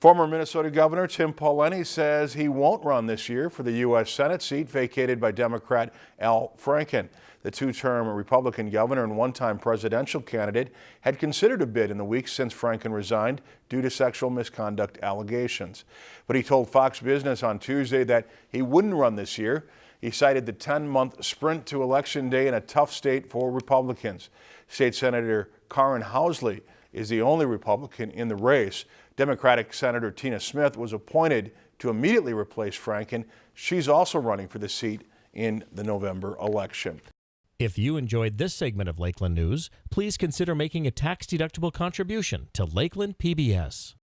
Former Minnesota Governor Tim Pawlenty says he won't run this year for the U.S. Senate seat vacated by Democrat Al Franken. The two-term Republican governor and one-time presidential candidate had considered a bid in the weeks since Franken resigned due to sexual misconduct allegations. But he told Fox Business on Tuesday that he wouldn't run this year. He cited the 10-month sprint to Election Day in a tough state for Republicans. State Senator Karin Housley is the only Republican in the race. Democratic Senator Tina Smith was appointed to immediately replace Franken. She's also running for the seat in the November election. If you enjoyed this segment of Lakeland News, please consider making a tax-deductible contribution to Lakeland PBS.